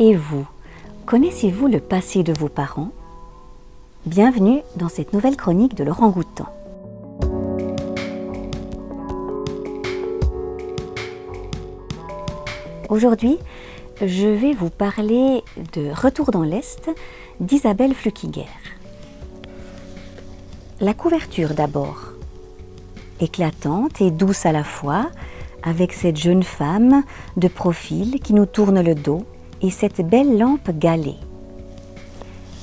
Et vous, connaissez-vous le passé de vos parents? Bienvenue dans cette nouvelle chronique de Laurent Goutan. Aujourd'hui, je vais vous parler de Retour dans l'Est d'Isabelle Flukiger. La couverture d'abord, éclatante et douce à la fois, avec cette jeune femme de profil qui nous tourne le dos et cette belle lampe galée.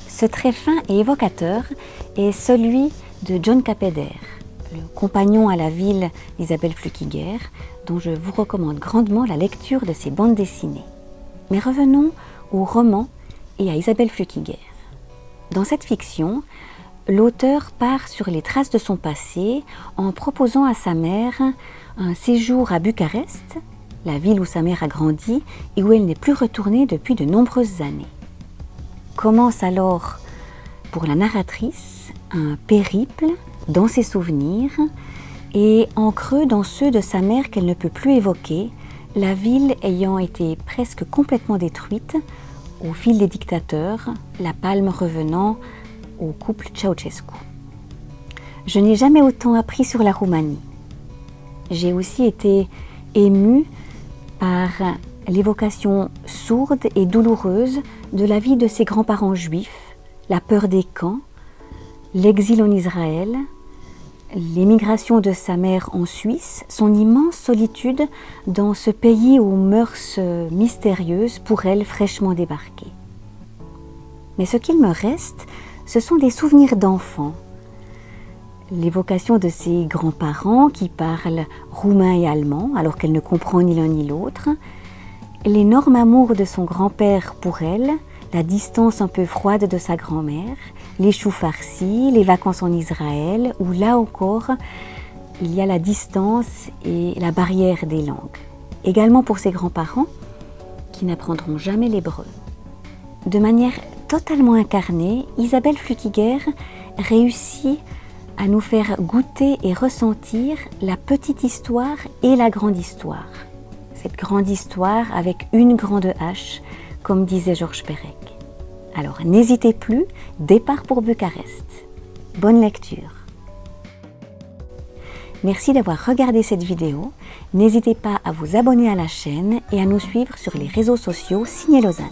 Ce trait fin et évocateur est celui de John Capeder, le compagnon à la ville d'Isabelle Flukiger, dont je vous recommande grandement la lecture de ses bandes dessinées. Mais revenons au roman et à Isabelle Flukiger. Dans cette fiction, l'auteur part sur les traces de son passé en proposant à sa mère un séjour à Bucarest, la ville où sa mère a grandi et où elle n'est plus retournée depuis de nombreuses années. Commence alors pour la narratrice un périple dans ses souvenirs et en creux dans ceux de sa mère qu'elle ne peut plus évoquer, la ville ayant été presque complètement détruite au fil des dictateurs, la palme revenant au couple Ceausescu. Je n'ai jamais autant appris sur la Roumanie. J'ai aussi été émue par l'évocation sourde et douloureuse de la vie de ses grands-parents juifs, la peur des camps, l'exil en Israël, l'émigration de sa mère en Suisse, son immense solitude dans ce pays aux mœurs mystérieuses pour elle fraîchement débarquée. Mais ce qu'il me reste, ce sont des souvenirs d'enfants. L'évocation de ses grands-parents qui parlent roumain et allemand alors qu'elle ne comprend ni l'un ni l'autre, l'énorme amour de son grand-père pour elle, la distance un peu froide de sa grand-mère, les choux farcis, les vacances en Israël, où là encore, il y a la distance et la barrière des langues. Également pour ses grands-parents, qui n'apprendront jamais l'hébreu. De manière totalement incarnée, Isabelle Flukiger réussit à nous faire goûter et ressentir la petite histoire et la grande histoire. Cette grande histoire avec une grande H, comme disait Georges Perec. Alors n'hésitez plus, départ pour Bucarest. Bonne lecture Merci d'avoir regardé cette vidéo. N'hésitez pas à vous abonner à la chaîne et à nous suivre sur les réseaux sociaux Signé Lausanne.